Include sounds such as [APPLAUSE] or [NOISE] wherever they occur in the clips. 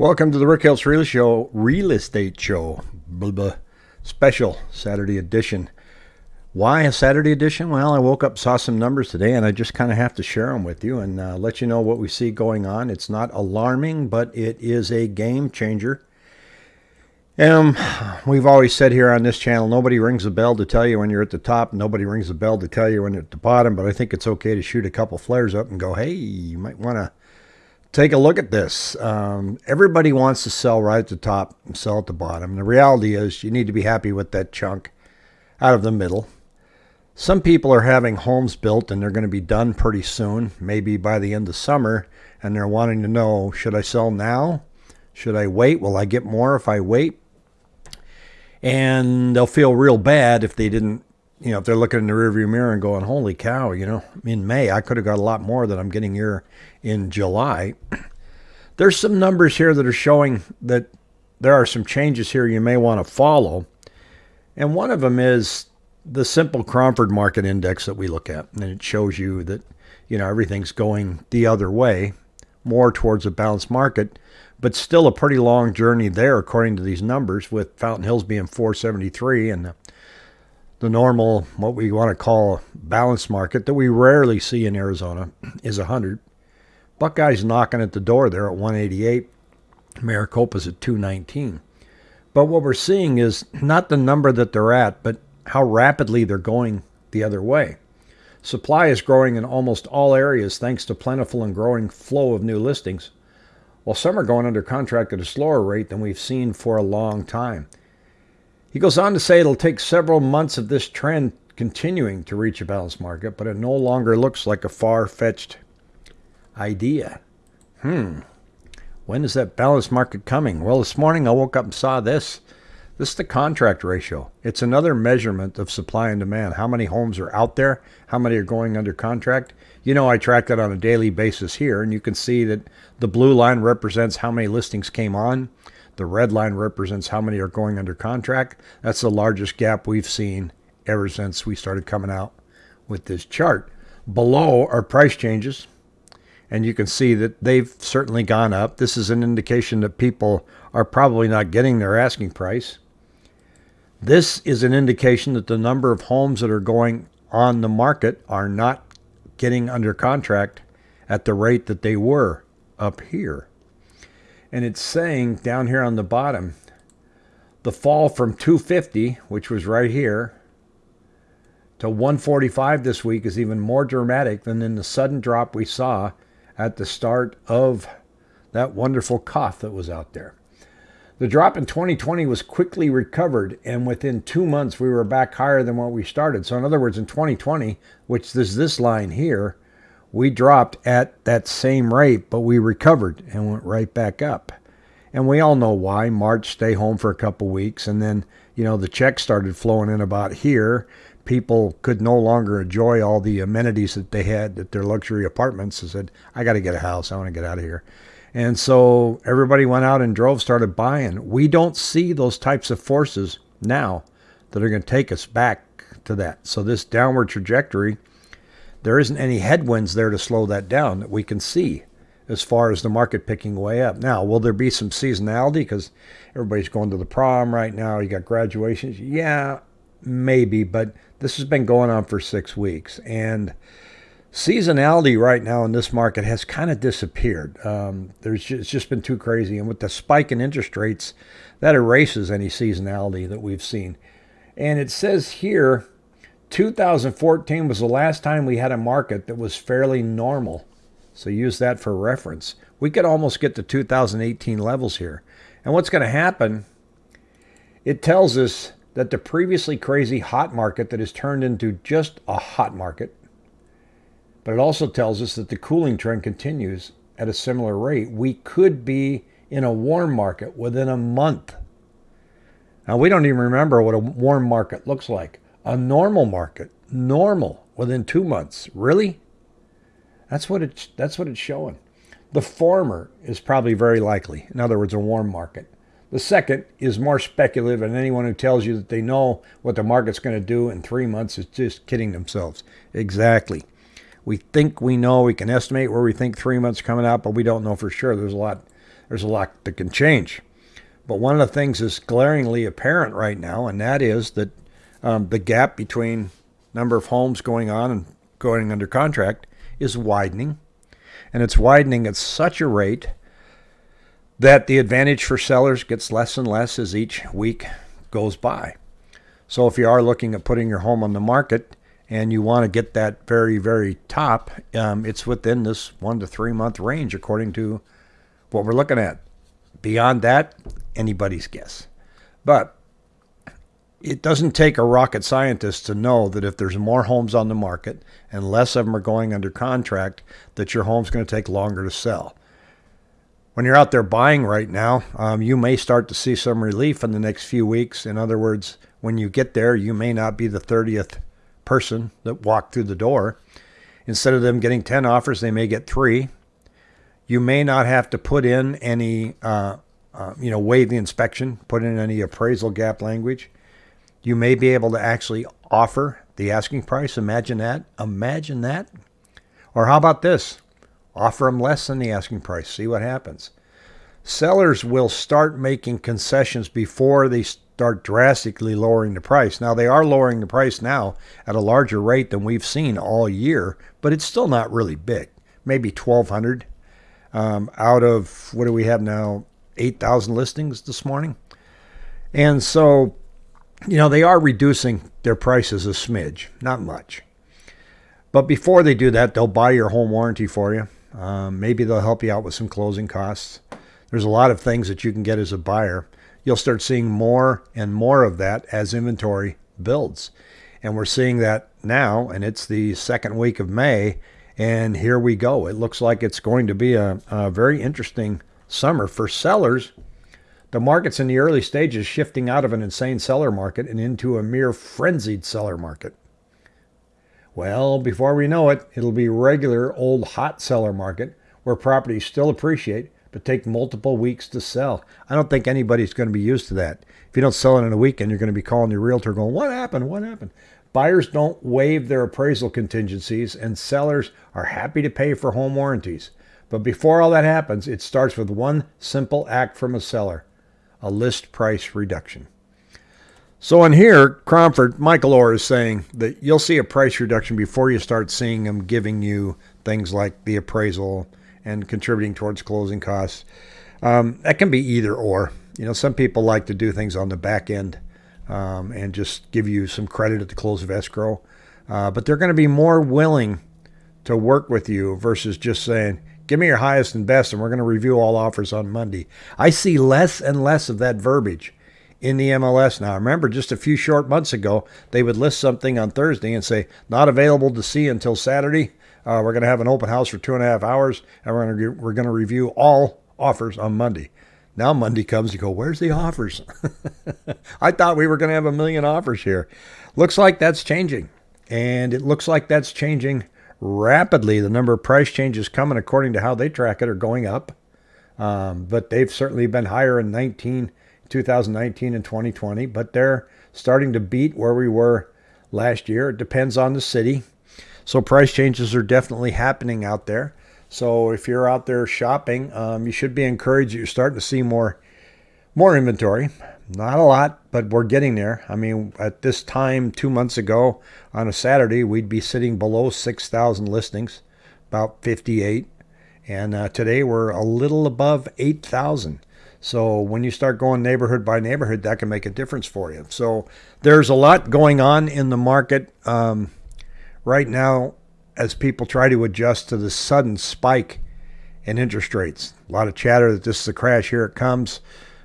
Welcome to the Rick Helps Real Show, Real Estate Show, blah, blah, special Saturday edition. Why a Saturday edition? Well, I woke up, saw some numbers today, and I just kind of have to share them with you and uh, let you know what we see going on. It's not alarming, but it is a game changer. Um, we've always said here on this channel, nobody rings a bell to tell you when you're at the top. Nobody rings a bell to tell you when you're at the bottom. But I think it's okay to shoot a couple flares up and go, hey, you might want to take a look at this. Um, everybody wants to sell right at the top and sell at the bottom. The reality is you need to be happy with that chunk out of the middle. Some people are having homes built and they're going to be done pretty soon, maybe by the end of summer, and they're wanting to know, should I sell now? Should I wait? Will I get more if I wait? And they'll feel real bad if they didn't you know, if they're looking in the rearview mirror and going, "Holy cow!" You know, in May I could have got a lot more than I'm getting here in July. [CLEARS THROAT] There's some numbers here that are showing that there are some changes here you may want to follow, and one of them is the simple Cromford Market Index that we look at, and it shows you that you know everything's going the other way, more towards a balanced market, but still a pretty long journey there according to these numbers, with Fountain Hills being 473 and the normal, what we want to call a balanced market that we rarely see in Arizona is 100. Buckeye's knocking at the door there at 188. Maricopa's at 219. But what we're seeing is not the number that they're at, but how rapidly they're going the other way. Supply is growing in almost all areas thanks to plentiful and growing flow of new listings, while some are going under contract at a slower rate than we've seen for a long time. He goes on to say it'll take several months of this trend continuing to reach a balanced market, but it no longer looks like a far fetched idea. Hmm. When is that balanced market coming? Well, this morning I woke up and saw this. This is the contract ratio. It's another measurement of supply and demand. How many homes are out there? How many are going under contract? You know, I track that on a daily basis here, and you can see that the blue line represents how many listings came on. The red line represents how many are going under contract. That's the largest gap we've seen ever since we started coming out with this chart. Below are price changes, and you can see that they've certainly gone up. This is an indication that people are probably not getting their asking price. This is an indication that the number of homes that are going on the market are not getting under contract at the rate that they were up here and it's saying down here on the bottom the fall from 250 which was right here to 145 this week is even more dramatic than in the sudden drop we saw at the start of that wonderful cough that was out there. The drop in 2020 was quickly recovered, and within two months we were back higher than what we started. So, in other words, in 2020, which is this line here, we dropped at that same rate, but we recovered and went right back up. And we all know why. March, stay home for a couple weeks, and then you know the checks started flowing in about here. People could no longer enjoy all the amenities that they had at their luxury apartments. and said, "I got to get a house. I want to get out of here." And so everybody went out and drove, started buying. We don't see those types of forces now that are going to take us back to that. So this downward trajectory there isn't any headwinds there to slow that down that we can see as far as the market picking way up. Now, will there be some seasonality because everybody's going to the prom right now? You got graduations. Yeah, maybe, but this has been going on for six weeks. And seasonality right now in this market has kind of disappeared. Um, there's just, it's just been too crazy. And with the spike in interest rates, that erases any seasonality that we've seen. And it says here 2014 was the last time we had a market that was fairly normal. So use that for reference. We could almost get to 2018 levels here. And what's going to happen, it tells us that the previously crazy hot market that has turned into just a hot market, but it also tells us that the cooling trend continues at a similar rate. We could be in a warm market within a month. Now, we don't even remember what a warm market looks like. A normal market, normal within two months. Really? That's what it's that's what it's showing. The former is probably very likely. In other words, a warm market. The second is more speculative, and anyone who tells you that they know what the market's going to do in three months is just kidding themselves. Exactly. We think we know, we can estimate where we think three months coming out, but we don't know for sure. There's a lot there's a lot that can change. But one of the things is glaringly apparent right now, and that is that um, the gap between number of homes going on and going under contract is widening. And it's widening at such a rate that the advantage for sellers gets less and less as each week goes by. So if you are looking at putting your home on the market and you want to get that very, very top, um, it's within this one to three month range according to what we're looking at. Beyond that, anybody's guess. But it doesn't take a rocket scientist to know that if there's more homes on the market and less of them are going under contract, that your home's going to take longer to sell. When you're out there buying right now, um, you may start to see some relief in the next few weeks. In other words, when you get there, you may not be the 30th person that walked through the door. Instead of them getting 10 offers, they may get three. You may not have to put in any, uh, uh, you know, waive the inspection, put in any appraisal gap language you may be able to actually offer the asking price. Imagine that. Imagine that. Or how about this? Offer them less than the asking price. See what happens. Sellers will start making concessions before they start drastically lowering the price. Now, they are lowering the price now at a larger rate than we've seen all year, but it's still not really big. Maybe 1,200 um, out of what do we have now? 8,000 listings this morning. And so you know, they are reducing their prices a smidge, not much. But before they do that, they'll buy your home warranty for you. Um, maybe they'll help you out with some closing costs. There's a lot of things that you can get as a buyer. You'll start seeing more and more of that as inventory builds. And we're seeing that now, and it's the second week of May, and here we go. It looks like it's going to be a, a very interesting summer for sellers the market's in the early stages shifting out of an insane seller market and into a mere frenzied seller market. Well, before we know it, it'll be regular old hot seller market where properties still appreciate but take multiple weeks to sell. I don't think anybody's going to be used to that. If you don't sell it in a weekend, you're going to be calling your realtor going, What happened? What happened? Buyers don't waive their appraisal contingencies, and sellers are happy to pay for home warranties. But before all that happens, it starts with one simple act from a seller a list price reduction. So in here, Cromford, Michael Orr is saying that you'll see a price reduction before you start seeing them giving you things like the appraisal and contributing towards closing costs. Um, that can be either or. You know, some people like to do things on the back end um, and just give you some credit at the close of escrow. Uh, but they're going to be more willing to work with you versus just saying, Give me your highest and best, and we're going to review all offers on Monday. I see less and less of that verbiage in the MLS now. Remember, just a few short months ago, they would list something on Thursday and say, not available to see until Saturday. Uh, we're going to have an open house for two and a half hours, and we're going to, we're going to review all offers on Monday. Now Monday comes, you go, where's the offers? [LAUGHS] I thought we were going to have a million offers here. Looks like that's changing. And it looks like that's changing rapidly. The number of price changes coming, according to how they track it, are going up. Um, but they've certainly been higher in 19, 2019 and 2020. But they're starting to beat where we were last year. It depends on the city. So price changes are definitely happening out there. So if you're out there shopping, um, you should be encouraged. You're starting to see more, more inventory. Not a lot, but we're getting there. I mean, at this time, two months ago, on a Saturday, we'd be sitting below 6,000 listings, about 58. And uh, today we're a little above 8,000. So when you start going neighborhood by neighborhood, that can make a difference for you. So there's a lot going on in the market um, right now as people try to adjust to the sudden spike in interest rates. A lot of chatter that this is a crash. Here it comes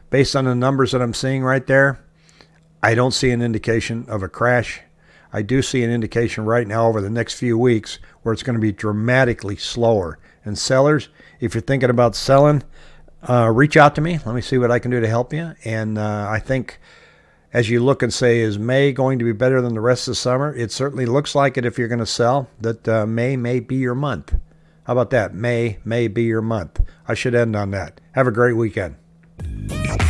based on the numbers that I'm seeing right there, I don't see an indication of a crash. I do see an indication right now over the next few weeks where it's going to be dramatically slower. And sellers, if you're thinking about selling, uh, reach out to me. Let me see what I can do to help you. And uh, I think as you look and say, is May going to be better than the rest of the summer? It certainly looks like it if you're going to sell, that uh, May may be your month. How about that? May may be your month. I should end on that. Have a great weekend. Yeah.